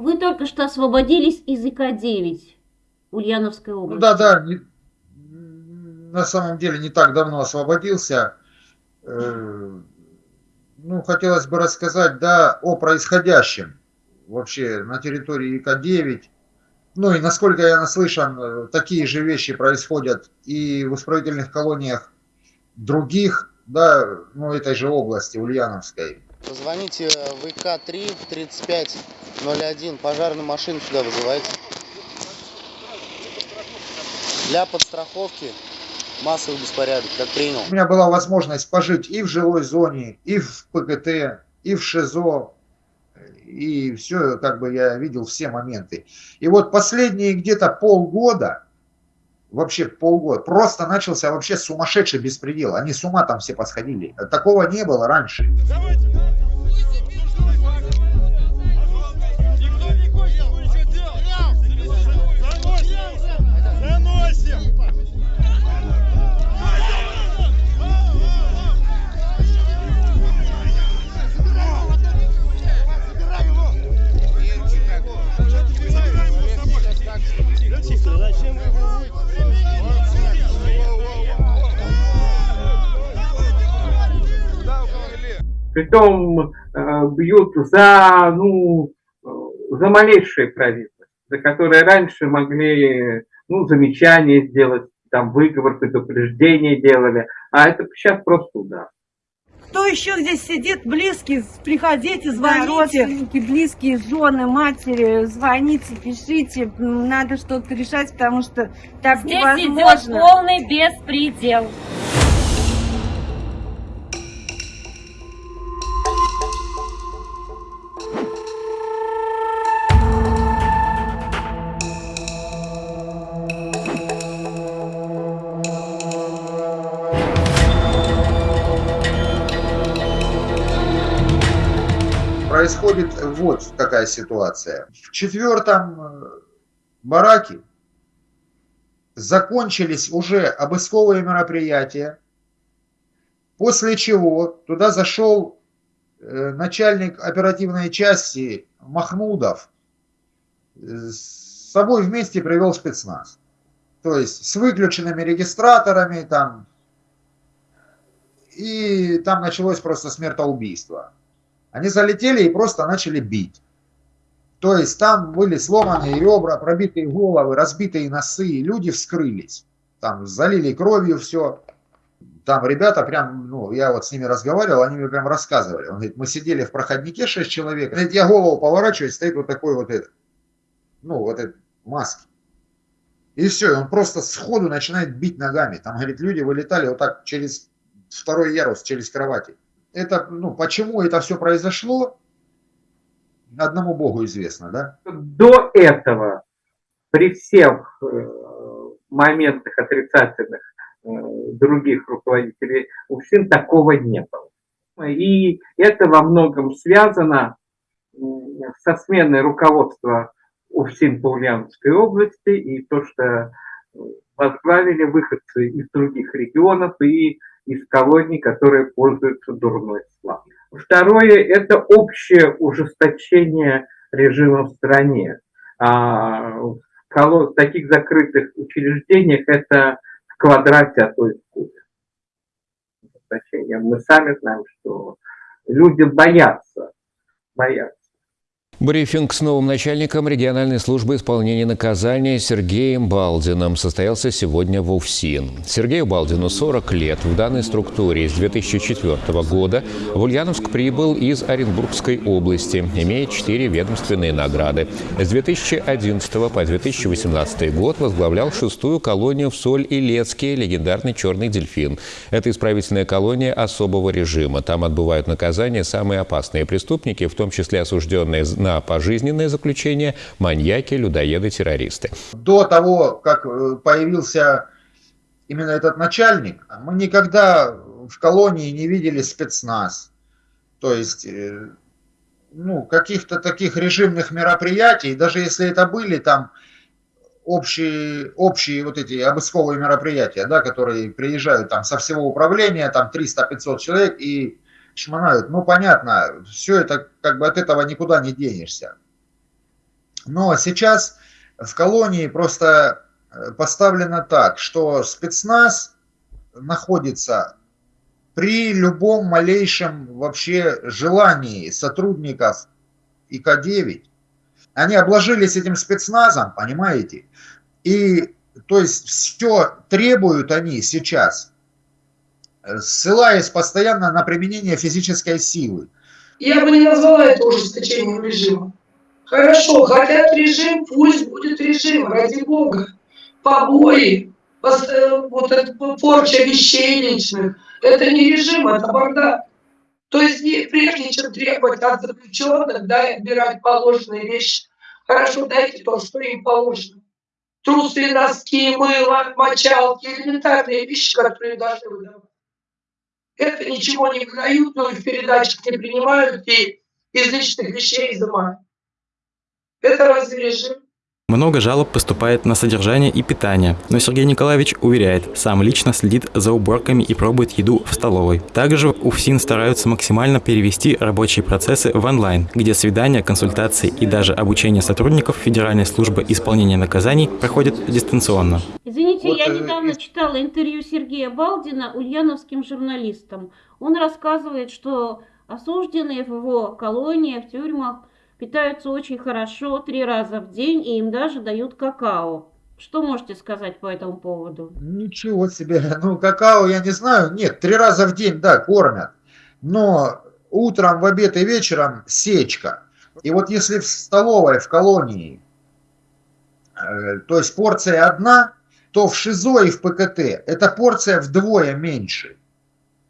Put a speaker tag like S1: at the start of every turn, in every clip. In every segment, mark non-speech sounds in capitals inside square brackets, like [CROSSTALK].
S1: Вы только что освободились из ИК-9 Ульяновской области.
S2: Ну да, да, не, на самом деле не так давно освободился. Э, ну, хотелось бы рассказать, да, о происходящем вообще на территории ИК-9. Ну и насколько я наслышан, э, такие же вещи происходят и в исправительных колониях других, да, ну этой же области, Ульяновской.
S3: Позвоните в ИК-3 в 3501, пожарную машину сюда вызывайте. Для подстраховки массовый беспорядок, как принял.
S2: У меня была возможность пожить и в жилой зоне, и в ПГТ, и в ШИЗО, и все, как бы я видел все моменты. И вот последние где-то полгода, вообще полгода, просто начался вообще сумасшедший беспредел. Они с ума там все посходили. Такого не было раньше. Давайте,
S4: Притом э, бьют за, ну, за малейшие провинности, за которые раньше могли ну, замечания сделать, там выговор, предупреждение делали, а это сейчас просто удар.
S5: Кто еще здесь сидит, близкий, приходите, звоните. Родственники, близкие, жены, матери, звоните, пишите. Надо что-то решать, потому что так
S1: здесь
S5: невозможно.
S1: Здесь идет полный беспредел.
S2: Происходит вот какая ситуация. В четвертом э, бараке закончились уже обысковые мероприятия, после чего туда зашел э, начальник оперативной части Махмудов, с собой вместе привел спецназ. То есть с выключенными регистраторами там, и там началось просто смертоубийство. Они залетели и просто начали бить. То есть там были сломанные ребра, пробитые головы, разбитые носы, и люди вскрылись. Там залили кровью все. Там ребята прям, ну, я вот с ними разговаривал, они мне прям рассказывали. Он говорит, мы сидели в проходнике 6 человек. Говорит, я голову поворачиваю, стоит вот такой вот этот, ну, вот этот маски. И все, и он просто сходу начинает бить ногами. Там, говорит, люди вылетали вот так через второй ярус, через кровати это, ну, почему это все произошло, одному Богу известно, да?
S4: До этого, при всех э, моментах отрицательных э, других руководителей УФСИН такого не было. И это во многом связано со сменой руководства УФСИН по Ульяновской области и то, что возглавили выходцы из других регионов и из колоний, которые пользуются дурной славой. Второе – это общее ужесточение режима в стране. А в таких закрытых учреждениях это в квадрате, а то и в кубе. Мы сами знаем, что люди боятся, боятся
S6: Брифинг с новым начальником региональной службы исполнения наказания Сергеем Балдиным состоялся сегодня в УФСИН. Сергею Балдину 40 лет. В данной структуре с 2004 года в Ульяновск прибыл из Оренбургской области, имея четыре ведомственные награды. С 2011 по 2018 год возглавлял шестую колонию в Соль-Илецке «Легендарный черный дельфин». Это исправительная колония особого режима. Там отбывают наказание самые опасные преступники, в том числе осужденные на на пожизненное заключение маньяки, людоеды, террористы.
S2: До того, как э, появился именно этот начальник, мы никогда в колонии не видели спецназ. То есть, э, ну, каких-то таких режимных мероприятий, даже если это были там общие, общие вот эти обысковые мероприятия, да, которые приезжают там со всего управления, там 300-500 человек и шмонают. Ну, понятно, все это как бы от этого никуда не денешься. Но сейчас в колонии просто э, поставлено так, что спецназ находится при любом малейшем вообще желании сотрудников ИК-9. Они обложились этим спецназом, понимаете? И то есть все требуют они сейчас, ссылаясь постоянно на применение физической силы.
S7: Я бы не назвала это ужесточением режима. Хорошо, хотят режим, пусть будет режим, ради бога. Побои, вот эта порча вещей личных, это не режим, это бардак. То есть не, прежде чем требовать от заключенных, да, отбирать положенные вещи, хорошо дайте то, что им положено. Трусы, носки, мыло, мочалки, элементарные вещи, которые должны выдавать. Это ничего не выдают, но и в передачах не принимают, и из личных вещей изымают. Это разве режим?
S8: Много жалоб поступает на содержание и питание, но Сергей Николаевич уверяет, сам лично следит за уборками и пробует еду в столовой. Также у ФСИН стараются максимально перевести рабочие процессы в онлайн, где свидания, консультации и даже обучение сотрудников Федеральной службы исполнения наказаний проходят дистанционно.
S1: Извините, вот, я э, недавно читала интервью Сергея Балдина ульяновским журналистам. Он рассказывает, что осужденные в его колонии, в тюрьмах, питаются очень хорошо три раза в день, и им даже дают какао. Что можете сказать по этому поводу?
S2: Ничего себе. [LAUGHS] Ну, какао я не знаю. Нет, три раза в день, да, кормят. Но утром, в обед и вечером сечка. И вот если в столовой, в колонии, э, то есть порция одна, то в ШИЗО и в ПКТ эта порция вдвое меньше.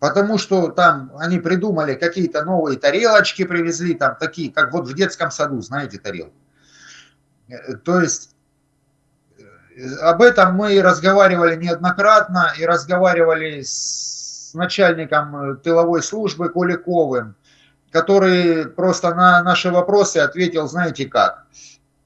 S2: Потому что там они придумали какие-то новые тарелочки, привезли там такие, как вот в детском саду, знаете, тарелки. Э, то есть э, об этом мы разговаривали неоднократно и разговаривали с начальником э, тыловой службы Куликовым, который просто на наши вопросы ответил, знаете как.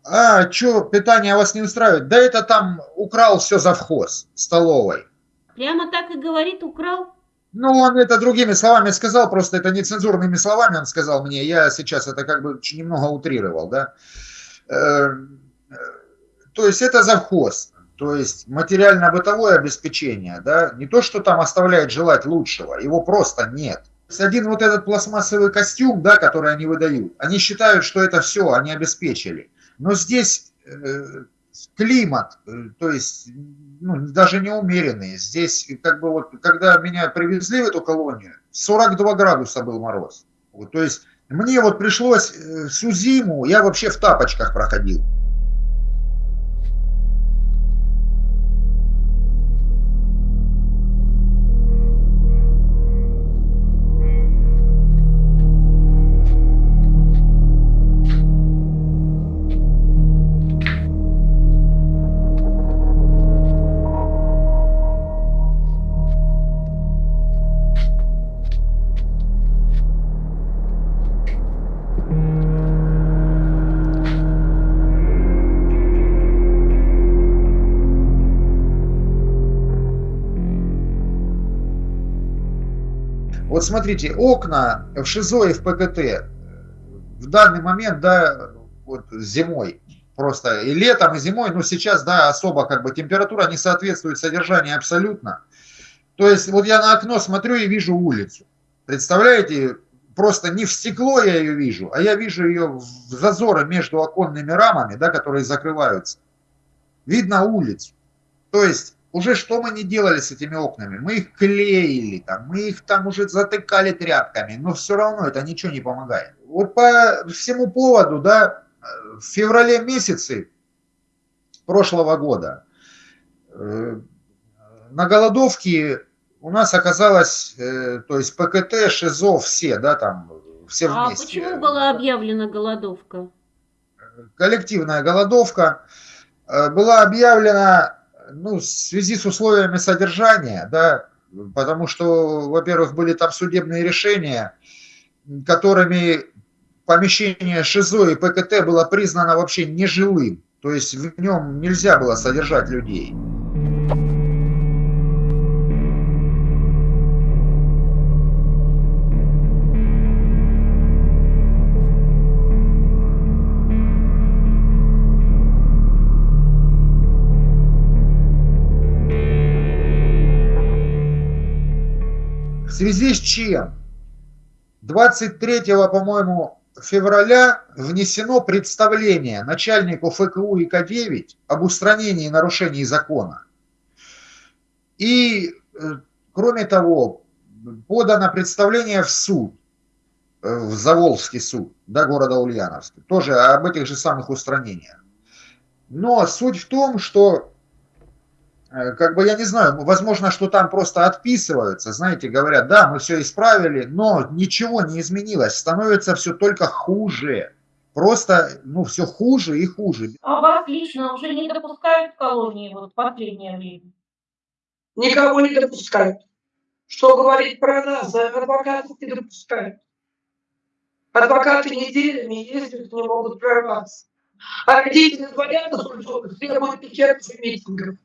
S2: А, что, питание вас не устраивает? Да это там украл все завхоз столовой.
S1: Прямо так и говорит, украл?
S2: Ну, он это другими словами сказал, просто это нецензурными словами он сказал мне. Я сейчас это как бы немного утрировал, да. Эм, то есть это завхоз, то есть материально-бытовое обеспечение, да. Не то, что там оставляет желать лучшего, его просто нет. Один вот этот пластмассовый костюм, да, который они выдают, они считают, что это все, они обеспечили. Но здесь э, климат, э, то есть ну, даже не умеренный. Здесь, как бы вот, когда меня привезли в эту колонию, 42 градуса был мороз. Вот, то есть мне вот пришлось э, всю зиму, я вообще в тапочках проходил. Смотрите, окна в ШИЗО и в ПКТ в данный момент, да, вот зимой, просто и летом, и зимой, но сейчас, да, особо как бы температура не соответствует содержанию абсолютно. То есть вот я на окно смотрю и вижу улицу. Представляете, просто не в стекло я ее вижу, а я вижу ее в зазоры между оконными рамами, да, которые закрываются. Видно улицу. То есть уже что мы не делали с этими окнами? Мы их клеили, там, мы их там уже затыкали тряпками, но все равно это ничего не помогает. Вот по всему поводу, да, в феврале месяце прошлого года э, на голодовке у нас оказалось, э, то есть ПКТ, ШИЗО, все, да, там, все
S1: а
S2: вместе.
S1: А почему была объявлена голодовка?
S2: Коллективная голодовка э, была объявлена ну, в связи с условиями содержания, да, потому что, во-первых, были там судебные решения, которыми помещение ШИЗО и ПКТ было признано вообще нежилым, то есть в нем нельзя было содержать людей. Связи с чем 23, по-моему, февраля внесено представление начальнику ФКУ и К9 об устранении нарушений закона. И, э, кроме того, подано представление в суд, э, в Заволжский суд, да, города Ульяновска, тоже об этих же самых устранениях. Но суть в том, что как бы я не знаю, возможно, что там просто отписываются, знаете, говорят, да, мы все исправили, но ничего не изменилось, становится все только хуже. Просто, ну, все хуже и хуже.
S1: А вас лично уже не допускают в колонии вот в последнее время?
S7: Никого не допускают. Что говорить про нас, адвокатов не допускают. Адвокаты неделями ездят, не могут прорваться. А родители звонят, требуют пикетов и митингов.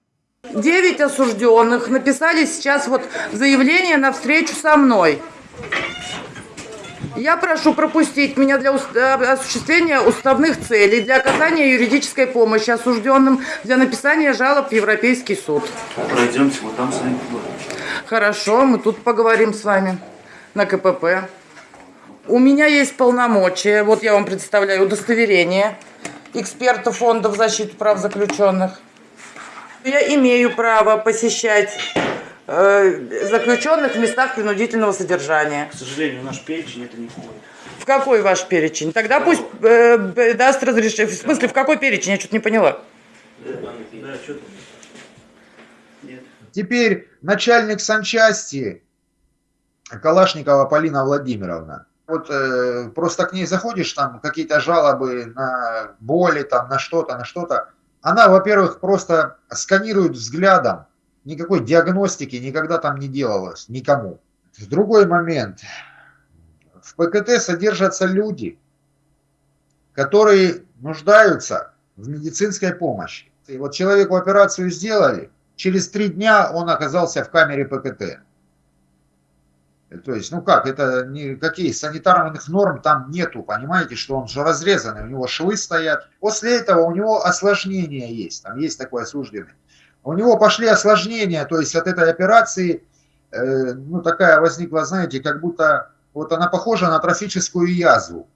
S9: Девять осужденных написали сейчас вот заявление на встречу со мной. Я прошу пропустить меня для э, осуществления уставных целей, для оказания юридической помощи осужденным, для написания жалоб в Европейский суд.
S10: Пройдемте, вот там с вами поговорим.
S9: Хорошо, мы тут поговорим с вами на КПП. У меня есть полномочия, вот я вам представляю удостоверение эксперта фондов защиты прав заключенных. Я имею право посещать э, заключенных в местах принудительного содержания.
S10: К сожалению, наш перечень это не входит.
S9: В какой ваш перечень? Тогда пусть э, даст разрешение. В смысле, в какой перечень? Я что-то не поняла.
S10: Да, что-то.
S2: Теперь начальник санчасти Калашникова Полина Владимировна. Вот э, просто к ней заходишь, там какие-то жалобы на боли, там на что-то, на что-то она, во-первых, просто сканирует взглядом, никакой диагностики никогда там не делалось, никому. В другой момент, в ПКТ содержатся люди, которые нуждаются в медицинской помощи. И вот человеку операцию сделали, через три дня он оказался в камере ПКТ. То есть, ну как, это никаких санитарных норм там нету, понимаете, что он же разрезанный, у него швы стоят. После этого у него осложнения есть, там есть такой осужденный. У него пошли осложнения, то есть от этой операции, э, ну такая возникла, знаете, как будто, вот она похожа на трофическую язву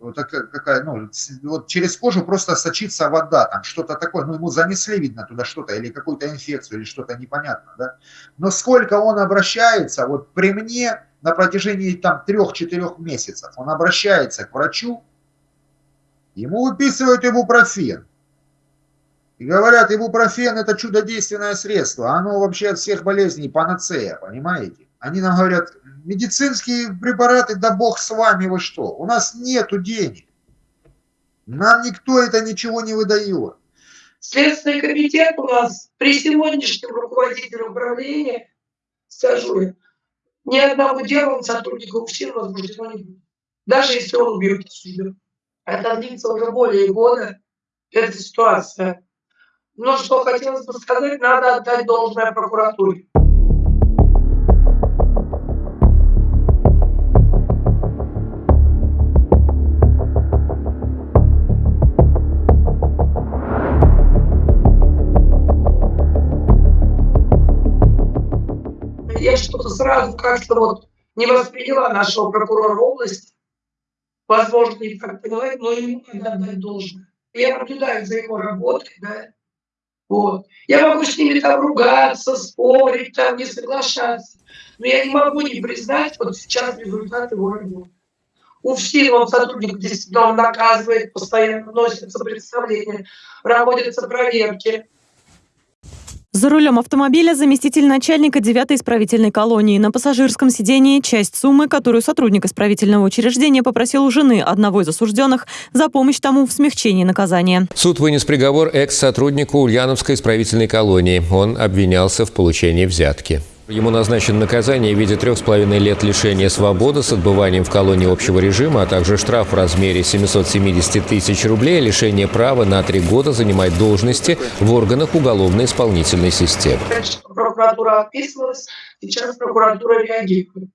S2: вот такая, какая, ну, вот через кожу просто сочится вода, там что-то такое, ну, ему занесли, видно, туда что-то, или какую-то инфекцию, или что-то непонятно, да. Но сколько он обращается, вот при мне на протяжении там трех-четырех месяцев, он обращается к врачу, ему выписывают ибупрофен. И говорят, ибупрофен это чудодейственное средство, оно вообще от всех болезней панацея, понимаете? Они нам говорят, медицинские препараты, да бог с вами, вы что? У нас нету денег. Нам никто это ничего не выдает.
S7: Следственный комитет у нас при сегодняшнем руководителе управления, скажу ни одного дела сотрудника УФСИН возбуждено не будет. Даже если он убьет себя. Это длится уже более года, эта ситуация. Но что хотелось бы сказать, надо отдать должное прокуратуре. Что-то сразу как-то вот не восприняла нашего прокурора области. Возможно, не так поняла, но ему надо отдать должное. Я наблюдаю за его работой, да. Вот. Я могу с ними там ругаться, спорить, там, не соглашаться. Но я не могу не признать вот сейчас результат его работы. У всех он сотрудник действительно он наказывает, постоянно носятся представления, проводятся проверки.
S11: За рулем автомобиля заместитель начальника 9-й исправительной колонии. На пассажирском сидении часть суммы, которую сотрудник исправительного учреждения попросил у жены одного из осужденных за помощь тому в смягчении наказания.
S6: Суд вынес приговор экс-сотруднику Ульяновской исправительной колонии. Он обвинялся в получении взятки. Ему назначено наказание в виде трех с половиной лет лишения свободы с отбыванием в колонии общего режима, а также штраф в размере 770 тысяч рублей, лишение права на три года занимать должности в органах уголовно-исполнительной системы.
S7: Прокуратура описывалась, сейчас прокуратура реагирует.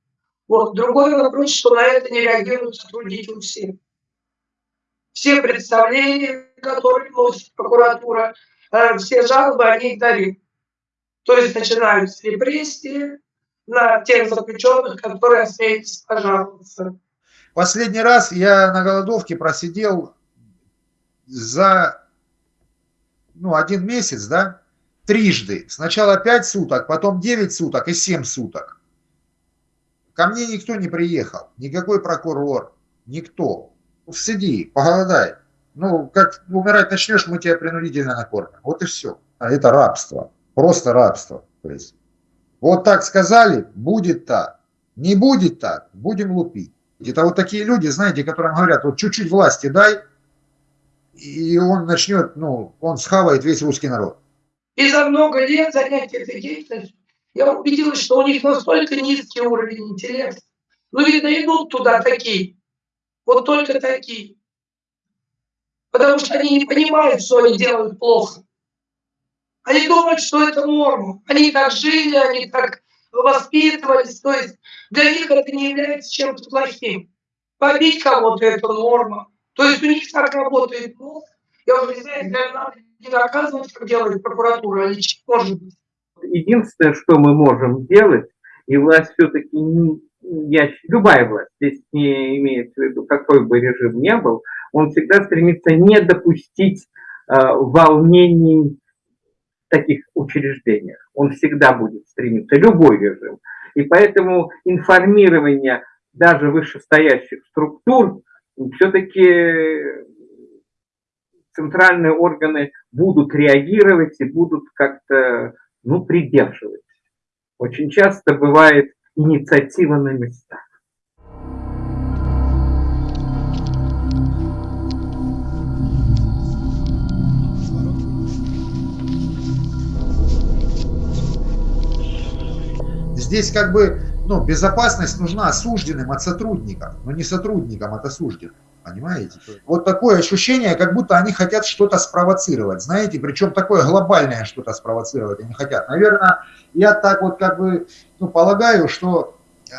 S7: Вот. Другой вопрос, что на это не реагируют сотрудники УСИ. Все представления, которые носит прокуратура, э, все жалобы, они игнорируют. То есть начинаются репрессии, на тех заключенных, которые осмелились пожаловаться.
S2: Последний раз я на голодовке просидел за ну, один месяц, да, трижды. Сначала 5 суток, потом 9 суток и 7 суток. Ко мне никто не приехал, никакой прокурор, никто. Сиди, поголодай. Ну, как умирать начнешь, мы тебя принудительно накормим. Вот и все. А это рабство. Просто рабство. То есть, вот так сказали, будет так. Не будет так, будем лупить. Это вот такие люди, знаете, которым говорят, вот чуть-чуть власти дай, и он начнет, ну, он схавает весь русский народ.
S7: И за много лет занятий этой я убедилась, что у них настолько низкий уровень интеллекта. Ну, видно, идут туда такие. Вот только такие. Потому что они не понимают, что они делают плохо. Они думают, что это норма. Они так жили, они так воспитывались. То есть для них это не является чем-то плохим. Побить кого-то – это норма. То есть у них так работает мозг. Я уже не знаю, если надо не наказывать, как делает прокуратура, или может быть.
S4: Единственное, что мы можем делать, и власть все-таки, я, любая власть, здесь не имеется в виду, какой бы режим ни был, он всегда стремится не допустить э, волнений таких учреждениях. Он всегда будет стремиться, любой режим. И поэтому информирование даже вышестоящих структур все-таки центральные органы будут реагировать и будут как-то ну, придерживать. Очень часто бывает инициатива на местах.
S2: Здесь как бы ну, безопасность нужна осужденным от сотрудников, но не сотрудникам от осужденных. Понимаете? Вот такое ощущение, как будто они хотят что-то спровоцировать, знаете, причем такое глобальное что-то спровоцировать они хотят. Наверное, я так вот как бы ну, полагаю, что э,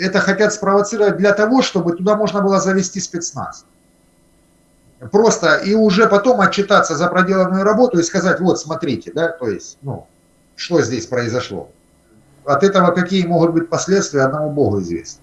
S2: это хотят спровоцировать для того, чтобы туда можно было завести спецназ. Просто и уже потом отчитаться за проделанную работу и сказать, вот смотрите, да, то есть, ну, что здесь произошло. От этого какие могут быть последствия, одному Богу известно.